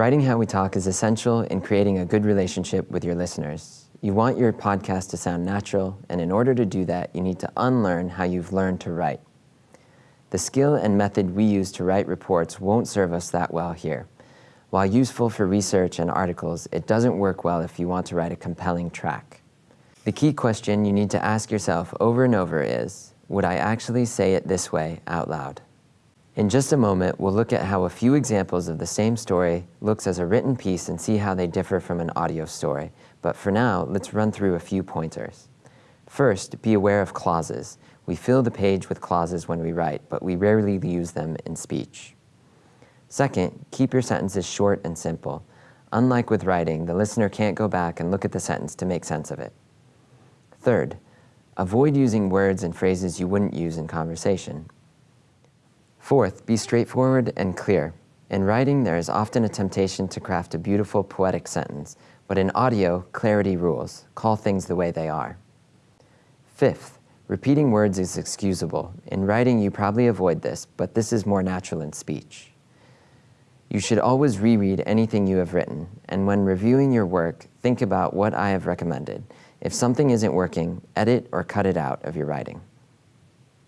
Writing how we talk is essential in creating a good relationship with your listeners. You want your podcast to sound natural, and in order to do that, you need to unlearn how you've learned to write. The skill and method we use to write reports won't serve us that well here. While useful for research and articles, it doesn't work well if you want to write a compelling track. The key question you need to ask yourself over and over is, would I actually say it this way out loud? In just a moment, we'll look at how a few examples of the same story looks as a written piece and see how they differ from an audio story. But for now, let's run through a few pointers. First, be aware of clauses. We fill the page with clauses when we write, but we rarely use them in speech. Second, keep your sentences short and simple. Unlike with writing, the listener can't go back and look at the sentence to make sense of it. Third, avoid using words and phrases you wouldn't use in conversation. Fourth, be straightforward and clear. In writing, there is often a temptation to craft a beautiful poetic sentence, but in audio, clarity rules. Call things the way they are. Fifth, repeating words is excusable. In writing, you probably avoid this, but this is more natural in speech. You should always reread anything you have written, and when reviewing your work, think about what I have recommended. If something isn't working, edit or cut it out of your writing.